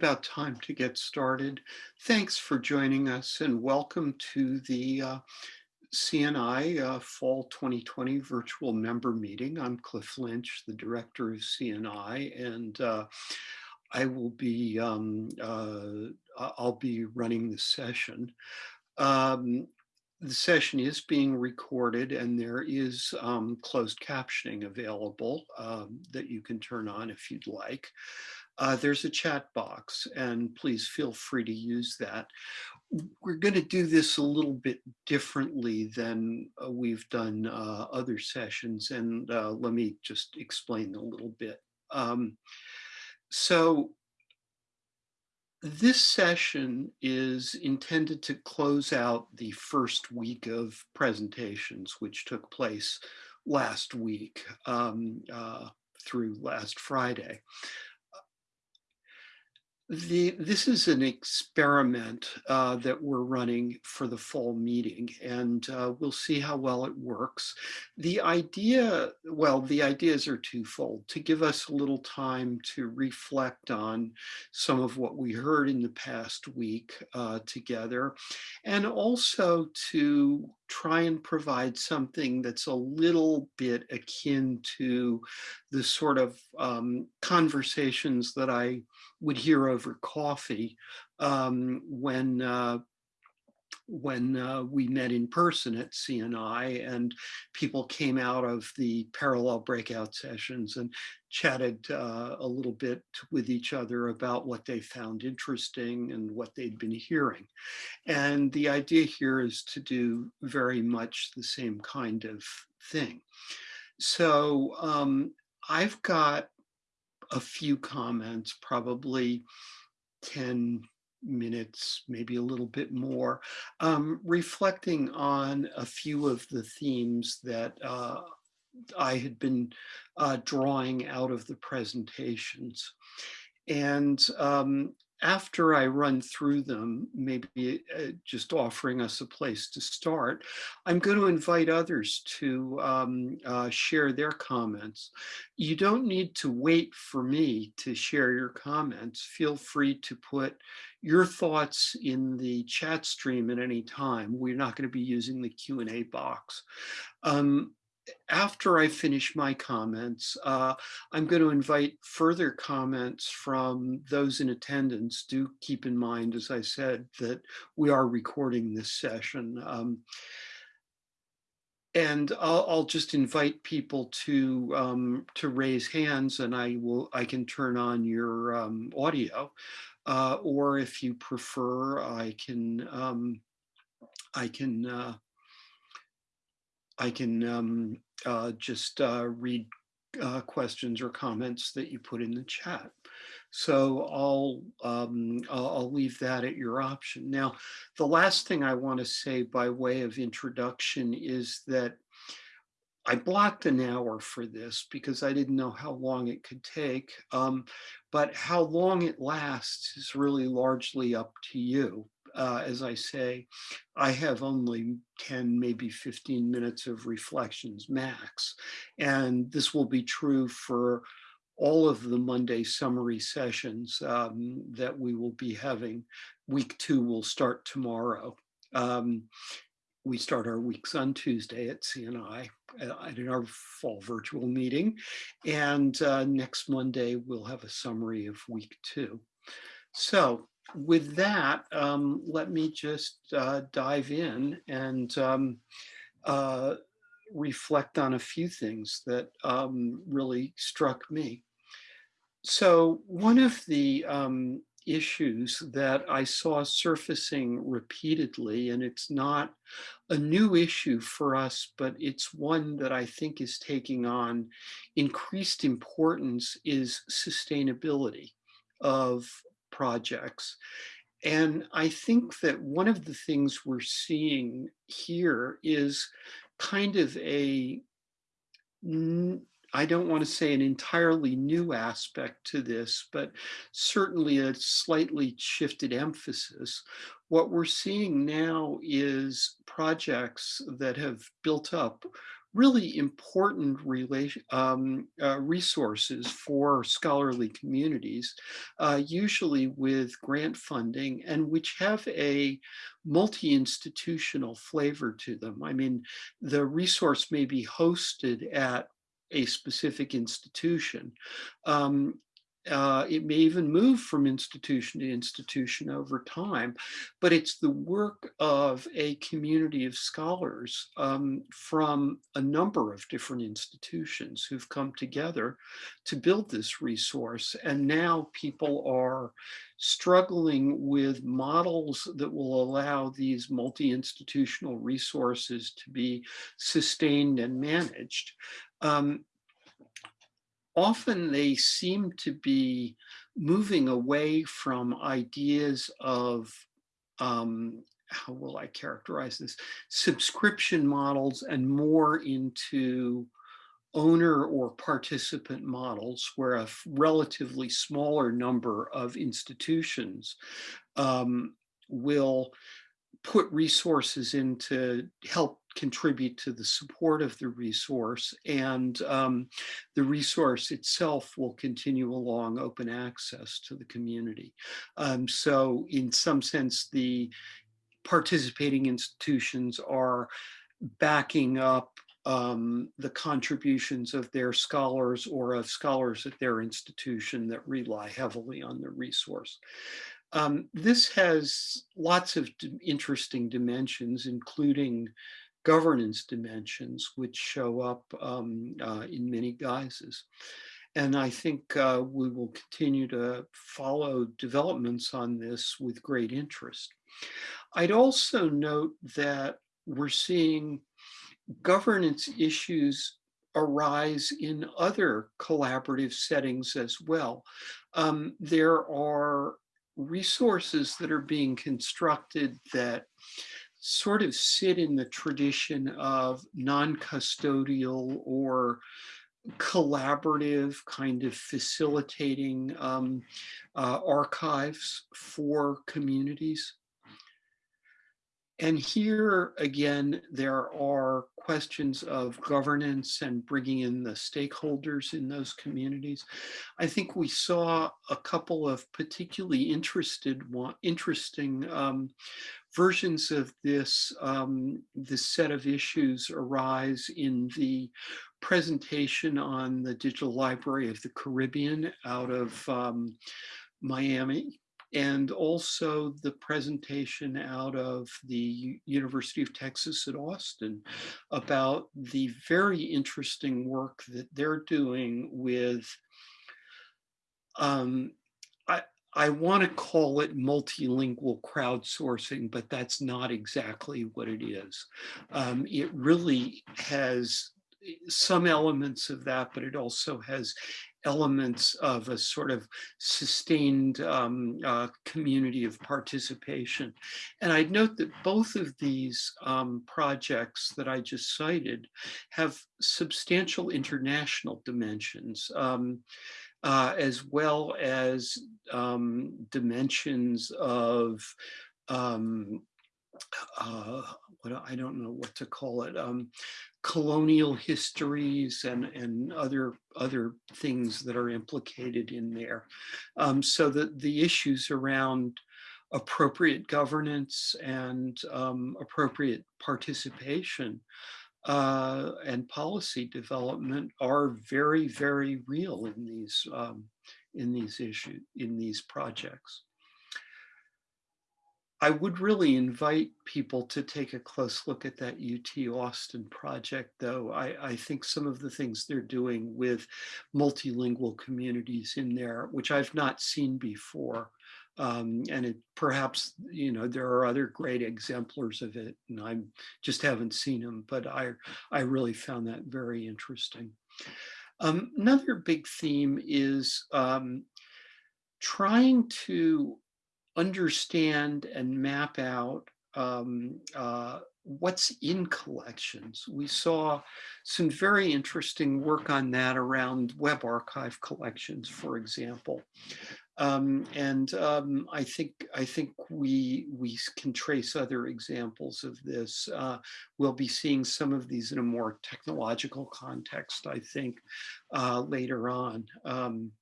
about time to get started. Thanks for joining us and welcome to the uh, CNI uh, Fall 2020 virtual member meeting. I'm Cliff Lynch, the director of CNI, and uh, I will be, um, uh, I'll be running the session. Um, the session is being recorded and there is um, closed captioning available um, that you can turn on if you'd like. Uh, there's a chat box and please feel free to use that. We're going to do this a little bit differently than uh, we've done uh, other sessions and uh, let me just explain a little bit. Um, so this session is intended to close out the first week of presentations, which took place last week um, uh, through last Friday the, this is an experiment uh, that we're running for the fall meeting and uh, we'll see how well it works. The idea, well, the ideas are twofold, to give us a little time to reflect on some of what we heard in the past week uh, together and also to try and provide something that's a little bit akin to the sort of um, conversations that I would hear over coffee um, when uh, when uh, we met in person at CNI and people came out of the parallel breakout sessions and chatted uh, a little bit with each other about what they found interesting and what they'd been hearing. And the idea here is to do very much the same kind of thing. So um, I've got a few comments, probably 10 minutes, maybe a little bit more, um, reflecting on a few of the themes that uh, I had been uh, drawing out of the presentations. And um, after I run through them, maybe uh, just offering us a place to start, I'm going to invite others to um, uh, share their comments. You don't need to wait for me to share your comments. Feel free to put your thoughts in the chat stream at any time. We're not going to be using the Q&A box. Um, after I finish my comments, uh, I'm going to invite further comments from those in attendance. Do keep in mind, as I said, that we are recording this session. Um, and I'll, I'll, just invite people to um, to raise hands and I will I can turn on your um, audio uh, or if you prefer I can um, I can uh, I can um, uh, just uh, read uh, questions or comments that you put in the chat. So I'll, um, I'll, leave that at your option. Now, the last thing I want to say by way of introduction is that I blocked an hour for this because I didn't know how long it could take, um, but how long it lasts is really largely up to you uh, as I say, I have only 10, maybe 15 minutes of reflections max. And this will be true for all of the Monday summary sessions um, that we will be having. Week two will start tomorrow. Um, we start our weeks on Tuesday at CNI uh, in our fall virtual meeting. And uh, next Monday, we'll have a summary of week two. So with that, um, let me just uh, dive in and um, uh, reflect on a few things that um, really struck me. So one of the um, issues that I saw surfacing repeatedly, and it's not a new issue for us, but it's one that I think is taking on increased importance is sustainability of projects. And I think that one of the things we're seeing here is kind of a, I don't want to say an entirely new aspect to this, but certainly a slightly shifted emphasis. What we're seeing now is projects that have built up really important relation, um, uh, resources for scholarly communities, uh, usually with grant funding and which have a multi-institutional flavor to them. I mean, the resource may be hosted at a specific institution. Um, uh, it may even move from institution to institution over time, but it's the work of a community of scholars um, from a number of different institutions who've come together to build this resource. And now people are struggling with models that will allow these multi-institutional resources to be sustained and managed. Um, often they seem to be moving away from ideas of, um, how will I characterize this, subscription models and more into owner or participant models where a relatively smaller number of institutions um, will put resources in to help contribute to the support of the resource and um, the resource itself will continue along open access to the community. Um, so in some sense, the participating institutions are backing up um, the contributions of their scholars or of scholars at their institution that rely heavily on the resource. Um, this has lots of interesting dimensions, including governance dimensions, which show up um, uh, in many guises. And I think uh, we will continue to follow developments on this with great interest. I'd also note that we're seeing governance issues arise in other collaborative settings as well. Um, there are resources that are being constructed that sort of sit in the tradition of non-custodial or collaborative kind of facilitating um, uh, archives for communities. And here again, there are questions of governance and bringing in the stakeholders in those communities. I think we saw a couple of particularly interested, interesting um, versions of this, um, this set of issues arise in the presentation on the Digital Library of the Caribbean out of um, Miami and also the presentation out of the University of Texas at Austin about the very interesting work that they're doing with um, want to call it multilingual crowdsourcing, but that's not exactly what it is. Um, it really has eh, some elements of that, but it also has elements of a sort of sustained um, uh, community of participation. And I'd note that both of these um, projects that I just cited have substantial international dimensions. Um, uh, as well as um, dimensions of um, uh, what I don't know what to call it, um, colonial histories and and other other things that are implicated in there. Um, so that the issues around appropriate governance and um, appropriate participation uh, and policy development are very, very real in these um, in these issues in these projects. I would really invite people to take a close look at that UT Austin project, though. I, I, think some of the things they're doing with multilingual communities in there, which I've not seen before, um, and it perhaps, you know, there are other great exemplars of it and I just haven't seen them, but I, I really found that very interesting. Um, another big theme is um, trying to understand and map out um, uh, what's in collections. We saw some very interesting work on that around web archive collections, for example. Um, and um, I think I think we we can trace other examples of this. Uh, we'll be seeing some of these in a more technological context, I think, uh, later on. Um,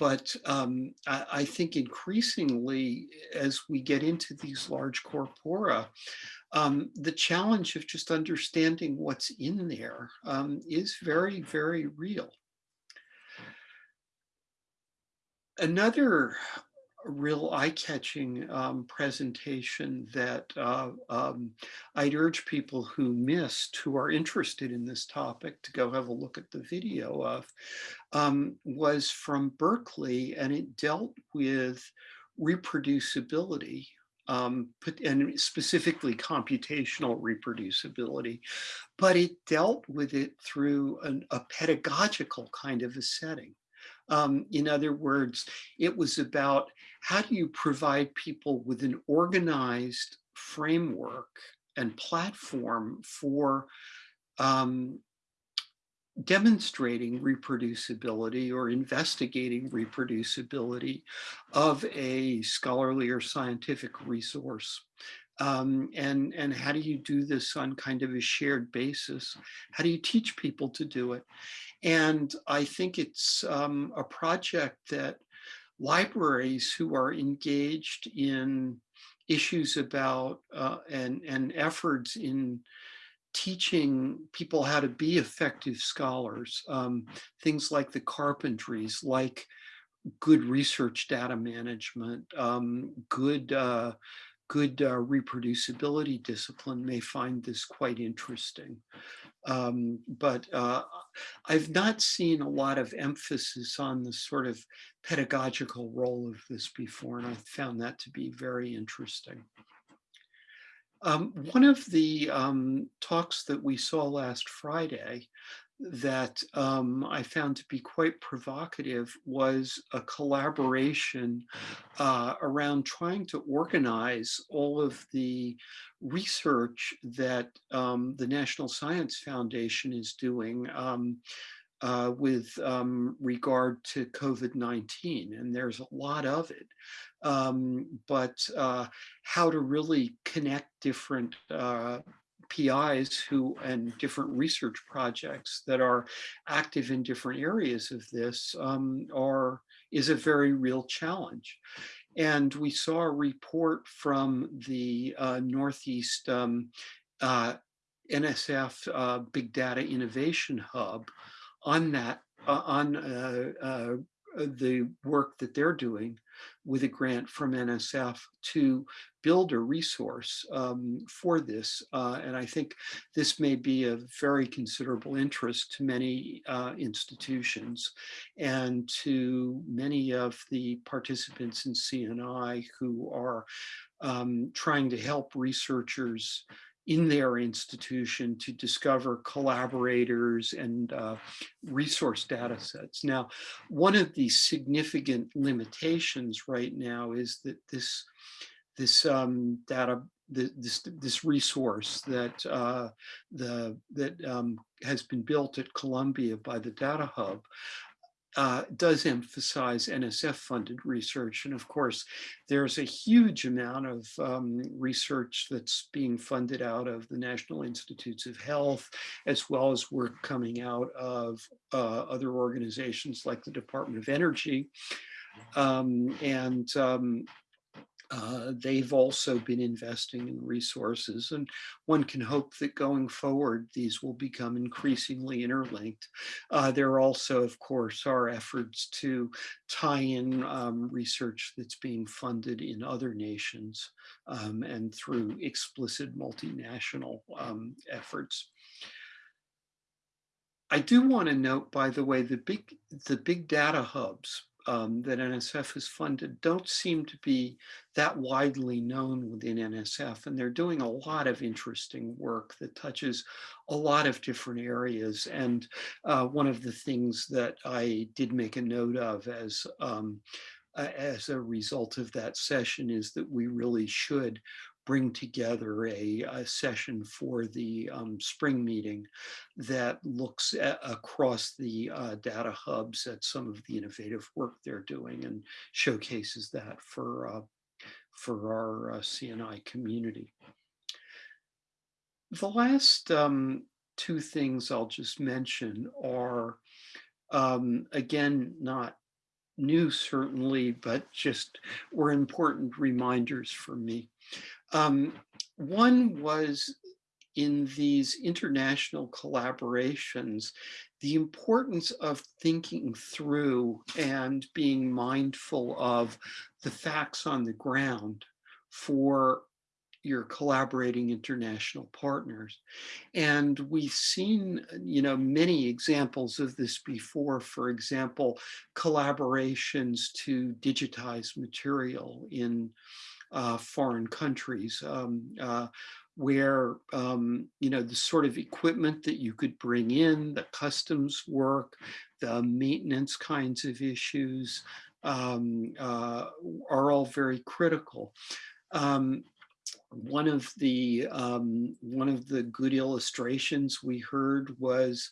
but um, I, I, think increasingly, as we get into these large corpora, um, the challenge of just understanding what's in there um, is very, very real. Another real eye-catching um, presentation that uh, um, I'd urge people who missed, who are interested in this topic, to go have a look at the video of, um, was from Berkeley, and it dealt with reproducibility, um, and specifically computational reproducibility, but it dealt with it through an, a pedagogical kind of a setting. Um, in other words, it was about how do you provide people with an organized framework and platform for um, demonstrating reproducibility or investigating reproducibility of a scholarly or scientific resource. Um, and, and how do you do this on kind of a shared basis? How do you teach people to do it? And I think it's um, a project that libraries who are engaged in issues about uh, and, and efforts in teaching people how to be effective scholars, um, things like the carpentries, like good research data management, um, good uh, good uh, reproducibility discipline may find this quite interesting. Um, but uh, I've not seen a lot of emphasis on the sort of pedagogical role of this before, and I found that to be very interesting. Um, one of the um, talks that we saw last Friday that um, I found to be quite provocative was a collaboration uh, around trying to organize all of the research that um, the National Science Foundation is doing um, uh, with um, regard to COVID-19, and there's a lot of it. Um, but uh, how to really connect different uh, PIs who and different research projects that are active in different areas of this um, are is a very real challenge. And we saw a report from the uh, Northeast um, uh, NSF uh, Big Data Innovation Hub on that, uh, on uh, uh, the work that they're doing with a grant from NSF to build a resource um, for this. Uh, and I think this may be of very considerable interest to many uh, institutions and to many of the participants in CNI who are um, trying to help researchers in their institution to discover collaborators and uh, resource data sets. Now, one of the significant limitations right now is that this, this um, data this this resource that uh, the that um, has been built at Columbia by the Data Hub uh, does emphasize NSF funded research. And of course, there's a huge amount of um, research that's being funded out of the National Institutes of Health, as well as work coming out of uh, other organizations like the Department of Energy. Um, and um, uh, they've also been investing in resources and one can hope that going forward these will become increasingly interlinked. Uh, there also, of course, are efforts to tie in um, research that's being funded in other nations um, and through explicit multinational um, efforts. I do want to note, by the way, the big the big data hubs um, that NSF has funded don't seem to be that widely known within NSF. And they're doing a lot of interesting work that touches a lot of different areas. And uh, one of the things that I did make a note of as um, as a result of that session is that we really should bring together a, a session for the um, spring meeting that looks at, across the uh, data hubs at some of the innovative work they're doing and showcases that for, uh, for our uh, CNI community. The last um, two things I'll just mention are, um, again, not new certainly, but just were important reminders for me. Um, one was in these international collaborations, the importance of thinking through and being mindful of the facts on the ground for your collaborating international partners. And we've seen, you know, many examples of this before, for example, collaborations to digitize material in foreign countries um, uh, where, um, you know, the sort of equipment that you could bring in, the customs work, the maintenance kinds of issues um, uh, are all very critical. Um, one of the um, one of the good illustrations we heard was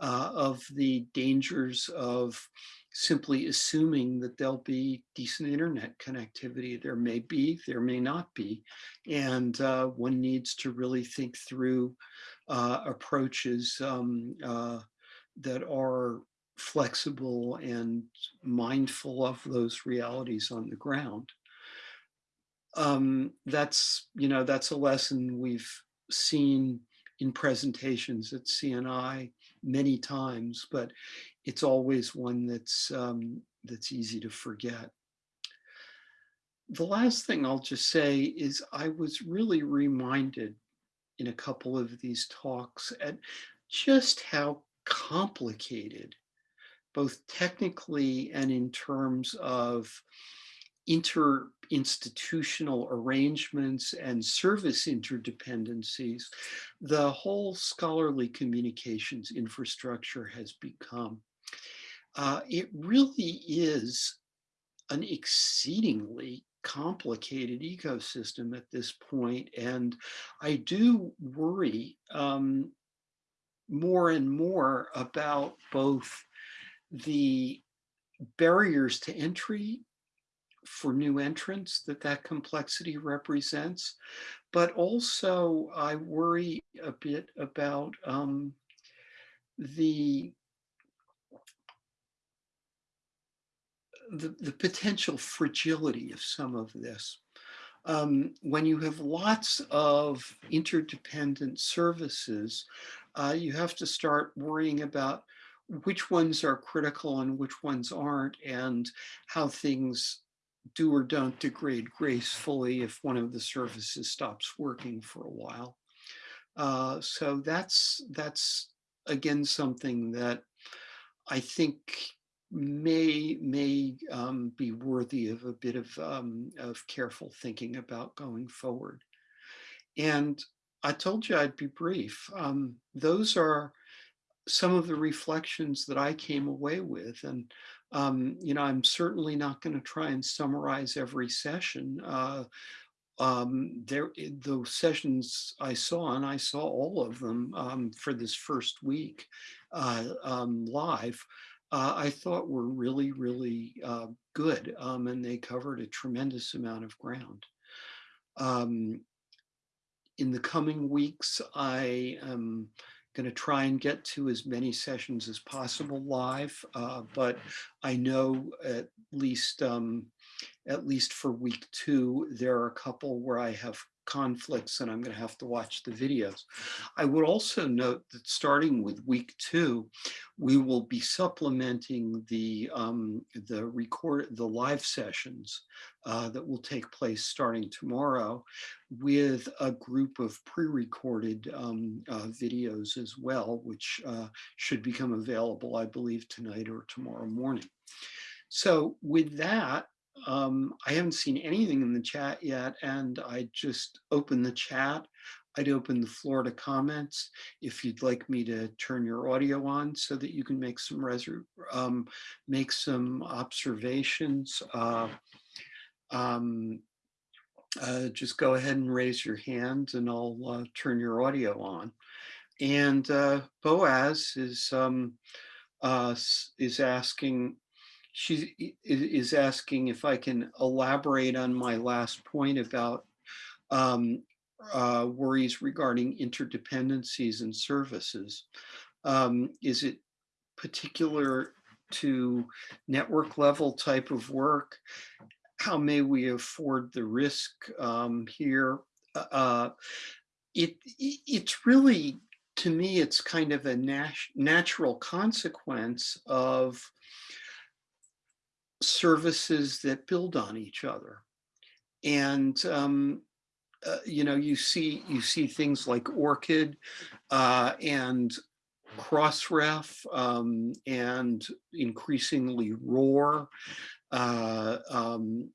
uh, of the dangers of simply assuming that there'll be decent internet connectivity. There may be, there may not be, and uh, one needs to really think through uh, approaches um, uh, that are flexible and mindful of those realities on the ground um, that's, you know, that's a lesson we've seen in presentations at CNI many times, but it's always one that's, um, that's easy to forget. The last thing I'll just say is I was really reminded in a couple of these talks at just how complicated, both technically and in terms of interinstitutional arrangements and service interdependencies, the whole scholarly communications infrastructure has become. Uh, it really is an exceedingly complicated ecosystem at this point, and I do worry um, more and more about both the barriers to entry for new entrants that that complexity represents. But also I worry a bit about um, the, the, the potential fragility of some of this. Um, when you have lots of interdependent services, uh, you have to start worrying about which ones are critical and which ones aren't and how things do or don't degrade gracefully if one of the services stops working for a while. Uh, so that's that's again something that I think may may um, be worthy of a bit of um, of careful thinking about going forward. And I told you I'd be brief. Um, those are some of the reflections that I came away with. And um, you know, I'm certainly not going to try and summarize every session. Uh, um, there, eh, the sessions I saw, and I saw all of them um, for this first week uh, live, uh, I thought were really, really uh, good, um, and they covered a tremendous amount of ground. Um, in the coming weeks, I am going to try and get to as many sessions as possible live, uh, but I know at least um, at least for week two, there are a couple where I have conflicts and I'm going to have to watch the videos. I would also note that starting with week two, we will be supplementing the um, the record the live sessions uh, that will take place starting tomorrow with a group of pre-recorded um, uh, videos as well, which uh, should become available, I believe, tonight or tomorrow morning. So with that, um, I haven't seen anything in the chat yet, and I just open the chat. I'd open the floor to comments if you'd like me to turn your audio on so that you can make some um, make some observations. Uh, um, uh, just go ahead and raise your hand and I'll uh, turn your audio on. And uh, Boaz is um, uh, is asking, she is asking if I can elaborate on my last point about um, uh, worries regarding interdependencies and services. Um, is it particular to network level type of work? How may we afford the risk um, here? Uh, uh it, it, it's really, to me, it's kind of a nat natural consequence of services that build on each other. And um, uh, you know, you see you see things like ORCID uh, and Crossref um, and increasingly ROR uh, um,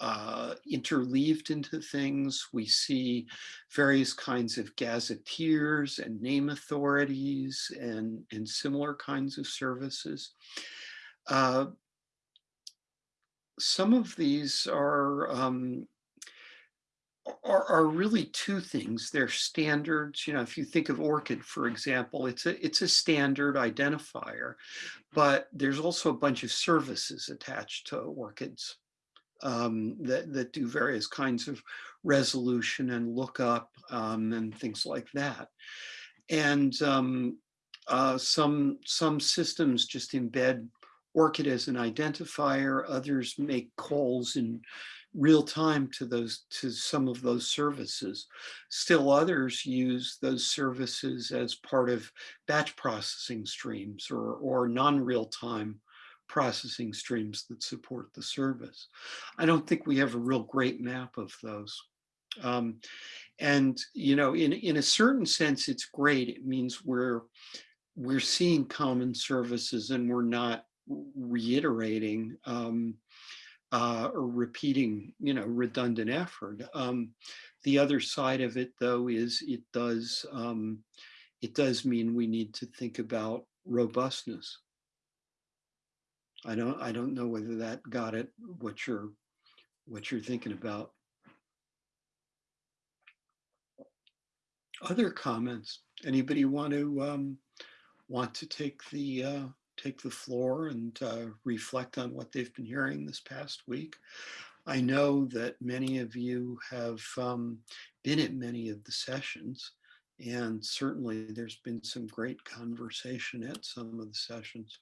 uh, interleaved into things. We see various kinds of gazetteers and name authorities and, and similar kinds of services. Uh, some of these are um, are, are really two things. They're standards. You know, if you think of ORCID, for example, it's a it's a standard identifier, but there's also a bunch of services attached to ORCIDs um, that that do various kinds of resolution and lookup um, and things like that. And um, uh, some some systems just embed ORCID as an identifier. Others make calls in real time to those to some of those services. Still others use those services as part of batch processing streams or, or non-real time processing streams that support the service. I don't think we have a real great map of those. Um, and, you know, in, in a certain sense, it's great. It means we're, we're seeing common services and we're not reiterating um, uh, or repeating, you know, redundant effort. Um, the other side of it, though, is it does um, it does mean we need to think about robustness. I don't I don't know whether that got it what you're what you're thinking about. Other comments? Anybody want to um, want to take the uh, take the floor and uh, reflect on what they've been hearing this past week. I know that many of you have um, been at many of the sessions and certainly there's been some great conversation at some of the sessions.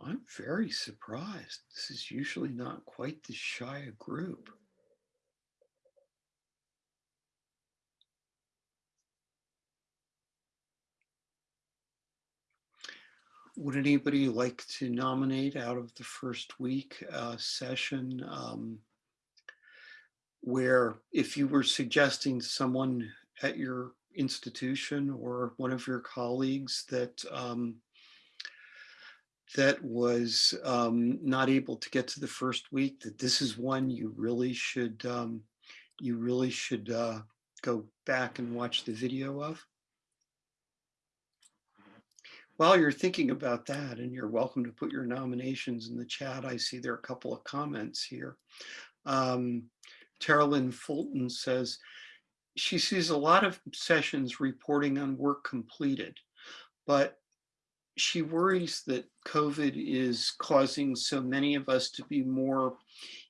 I'm very surprised. This is usually not quite this shy a group. Would anybody like to nominate out of the first week uh, session um, where if you were suggesting someone at your institution or one of your colleagues that um, that was um, not able to get to the first week, that this is one you really should um, you really should uh, go back and watch the video of. While you're thinking about that, and you're welcome to put your nominations in the chat, I see there are a couple of comments here. Um, Lynn Fulton says, she sees a lot of sessions reporting on work completed, but she worries that COVID is causing so many of us to be more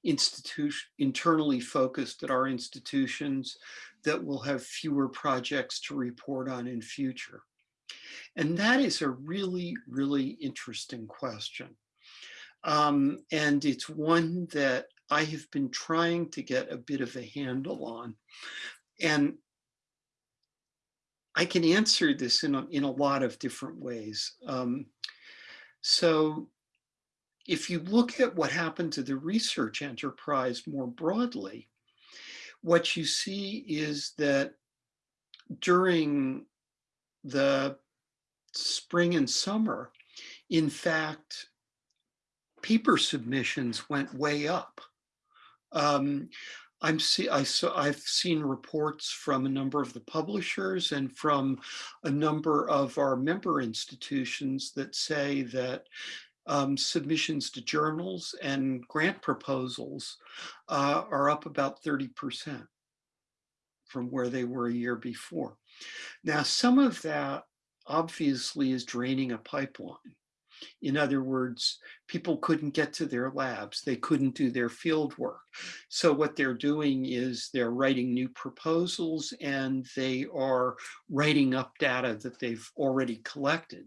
institution internally focused at our institutions that we'll have fewer projects to report on in future. And that is a really, really interesting question. Um, and it's one that I have been trying to get a bit of a handle on. And I can answer this in a, in a lot of different ways. Um, so if you look at what happened to the research enterprise more broadly, what you see is that during the spring and summer, In fact, paper submissions went way up. Um, I'm see I saw I've seen reports from a number of the publishers and from a number of our member institutions that say that um, submissions to journals and grant proposals uh, are up about 30% from where they were a year before. Now, some of that obviously is draining a pipeline. In other words, people couldn't get to their labs. They couldn't do their field work. So what they're doing is they're writing new proposals and they are writing up data that they've already collected.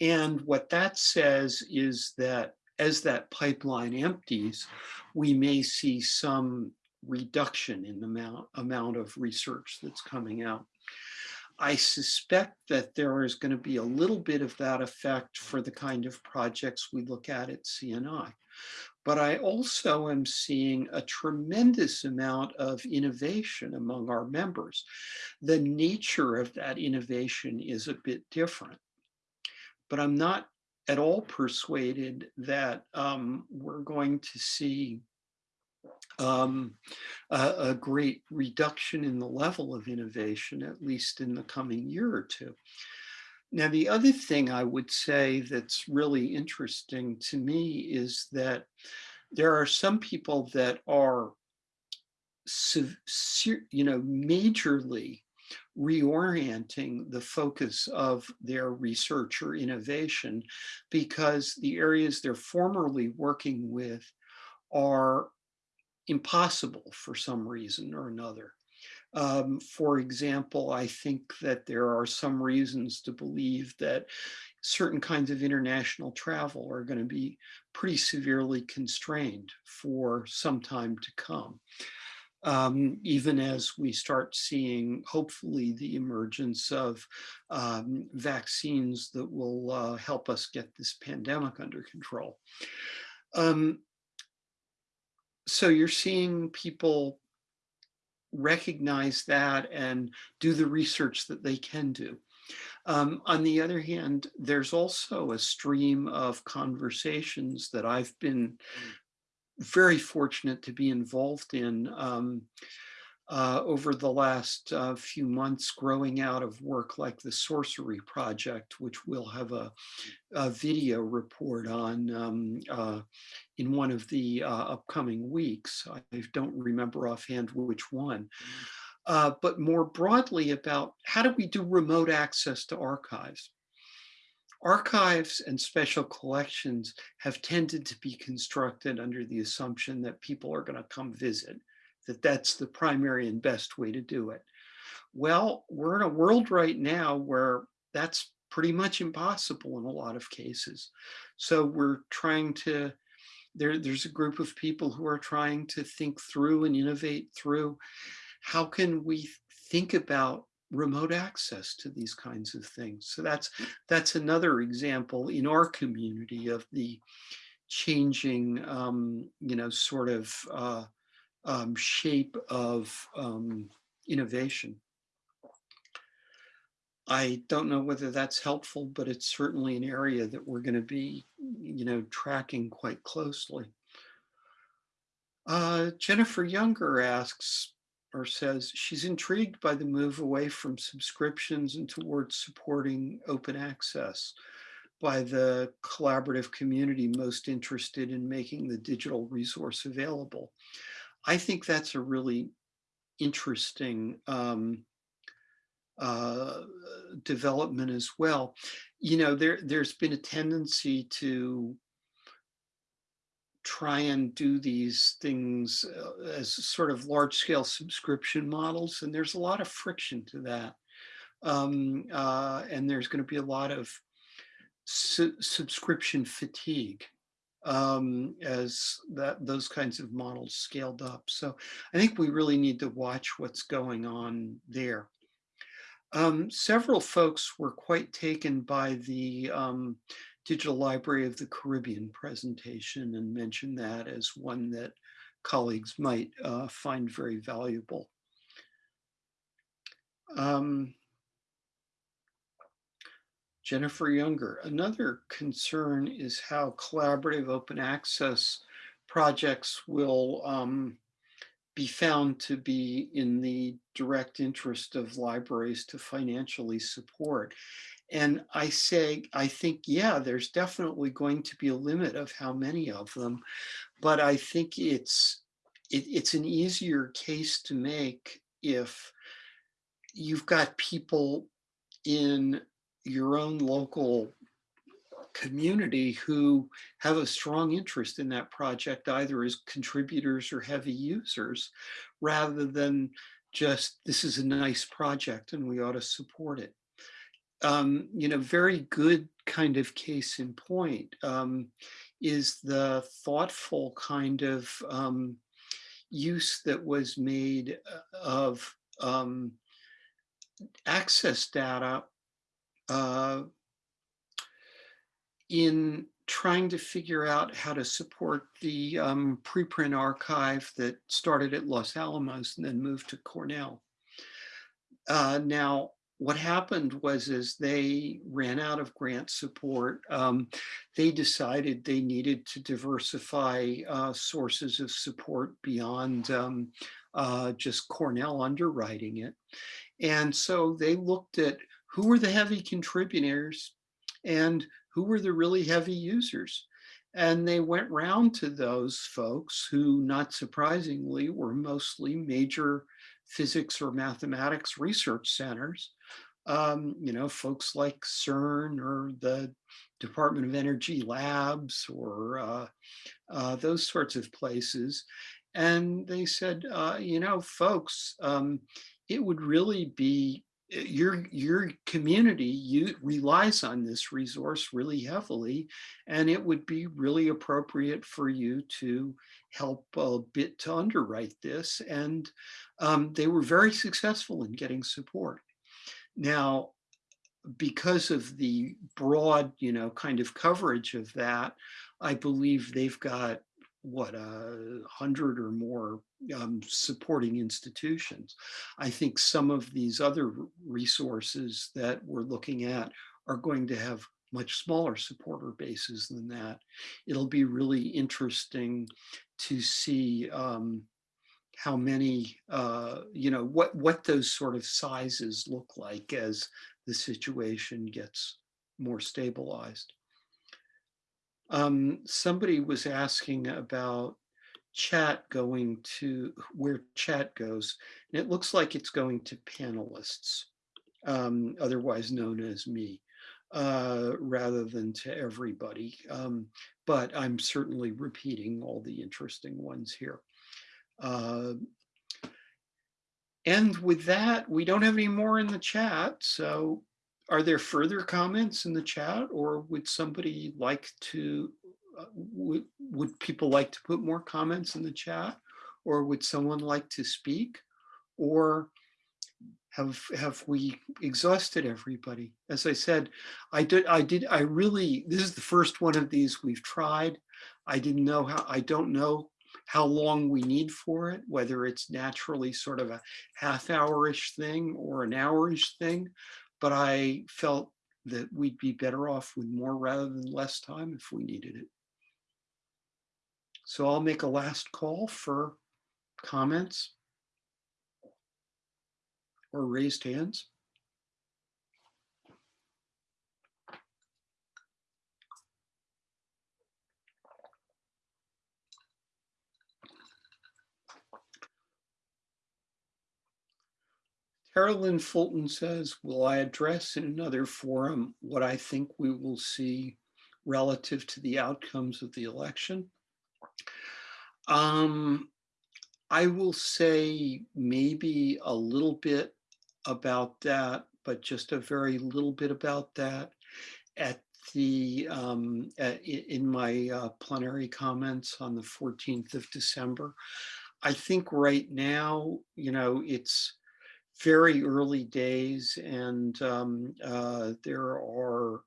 And what that says is that as that pipeline empties, we may see some reduction in the amount, amount of research that's coming out. I suspect that there is going to be a little bit of that effect for the kind of projects we look at at CNI. But I also am seeing a tremendous amount of innovation among our members. The nature of that innovation is a bit different. But I'm not at all persuaded that um, we're going to see um, a, a, great reduction in the level of innovation, at least in the coming year or two. Now, the other thing I would say that's really interesting to me is that there are some people that are, you know, majorly reorienting the focus of their research or innovation because the areas they're formerly working with are impossible for some reason or another. Um, for example, I think that there are some reasons to believe that certain kinds of international travel are going to be pretty severely constrained for some time to come. Um, even as we start seeing, hopefully, the emergence of um, vaccines that will uh, help us get this pandemic under control. Um, so you're seeing people recognize that and do the research that they can do. Um, on the other hand, there's also a stream of conversations that I've been very fortunate to be involved in um, uh, over the last uh, few months growing out of work like the Sourcery Project, which we'll have a, a video report on um, uh, in one of the uh, upcoming weeks. I don't remember offhand which one. Uh, but more broadly about how do we do remote access to archives? Archives and special collections have tended to be constructed under the assumption that people are going to come visit that that's the primary and best way to do it. Well, we're in a world right now where that's pretty much impossible in a lot of cases. So we're trying to, there, there's a group of people who are trying to think through and innovate through how can we think about remote access to these kinds of things. So that's that's another example in our community of the changing, um, you know, sort of uh, um, shape of um, innovation. I don't know whether that's helpful, but it's certainly an area that we're going to be, you know, tracking quite closely. Uh, Jennifer Younger asks or says she's intrigued by the move away from subscriptions and towards supporting open access by the collaborative community most interested in making the digital resource available. I think that's a really interesting um, uh, development as well. You know, there, there's been a tendency to try and do these things uh, as sort of large scale subscription models. And there's a lot of friction to that. Um, uh, and there's going to be a lot of su subscription fatigue um, as that those kinds of models scaled up. So I think we really need to watch what's going on there. Um, several folks were quite taken by the um, Digital Library of the Caribbean presentation and mentioned that as one that colleagues might uh, find very valuable. Um, Jennifer Younger, another concern is how collaborative open access projects will um, be found to be in the direct interest of libraries to financially support. And I say, I think, yeah, there's definitely going to be a limit of how many of them, but I think it's it, it's an easier case to make if you've got people in your own local community who have a strong interest in that project, either as contributors or heavy users, rather than just, this is a nice project and we ought to support it. Um, you know, very good kind of case in point um, is the thoughtful kind of um, use that was made uh, of um, access data uh, in trying to figure out how to support the um, preprint archive that started at Los Alamos and then moved to Cornell. Uh, now, what happened was as they ran out of grant support, um, they decided they needed to diversify uh, sources of support beyond um, uh, just Cornell underwriting it. And so they looked at who were the heavy contributors and who were the really heavy users. And they went round to those folks who, not surprisingly, were mostly major physics or mathematics research centers. Um, you know, folks like CERN or the Department of Energy labs or uh, uh, those sorts of places. And they said, uh, you know, folks, um, it would really be your your community you relies on this resource really heavily and it would be really appropriate for you to help a bit to underwrite this and um, they were very successful in getting support. Now because of the broad you know kind of coverage of that i believe they've got what a hundred or more um, supporting institutions. I think some of these other resources that we're looking at are going to have much smaller supporter bases than that. It'll be really interesting to see um, how many, uh, you know, what, what those sort of sizes look like as the situation gets more stabilized. Um, somebody was asking about chat going to where chat goes. And it looks like it's going to panelists, um, otherwise known as me, uh, rather than to everybody. Um, but I'm certainly repeating all the interesting ones here. Uh, and with that, we don't have any more in the chat. So are there further comments in the chat or would somebody like to, uh, would, would people like to put more comments in the chat? Or would someone like to speak? Or have have we exhausted everybody? As i said i did i did i really this is the first one of these we've tried. I didn't know how i don't know how long we need for it whether it's naturally sort of a half hour-ish thing or an hour-ish thing but I felt that we'd be better off with more rather than less time if we needed it. So I'll make a last call for comments or raised hands. Carolyn Fulton says, will I address in another forum what I think we will see relative to the outcomes of the election? Um, I will say maybe a little bit about that, but just a very little bit about that at the um, at, in my uh, plenary comments on the 14th of December. I think right now, you know, it's very early days and um, uh, there are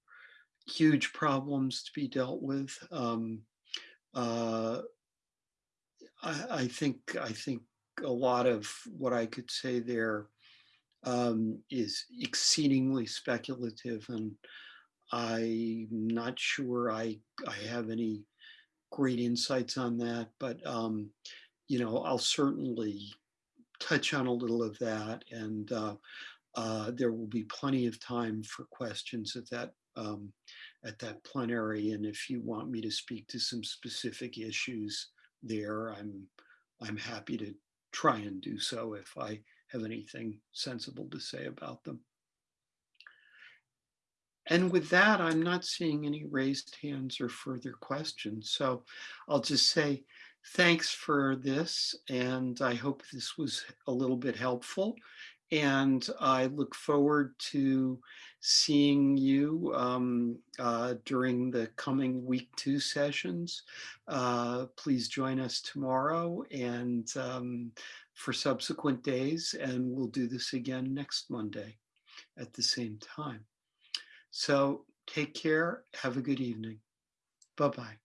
huge problems to be dealt with. Um, uh, I, I, think I think a lot of what I could say there um, is exceedingly speculative and I'm not sure I, I have any great insights on that, but, um, you know, I'll certainly touch on a little of that and uh, uh, there will be plenty of time for questions at that um, at that plenary. And if you want me to speak to some specific issues there, I'm I'm happy to try and do so if I have anything sensible to say about them. And with that, I'm not seeing any raised hands or further questions. So I'll just say thanks for this. And I hope this was a little bit helpful. And I look forward to seeing you um, uh, during the coming week two sessions. Uh, please join us tomorrow and um, for subsequent days. And we'll do this again next Monday at the same time. So take care. Have a good evening. Bye-bye.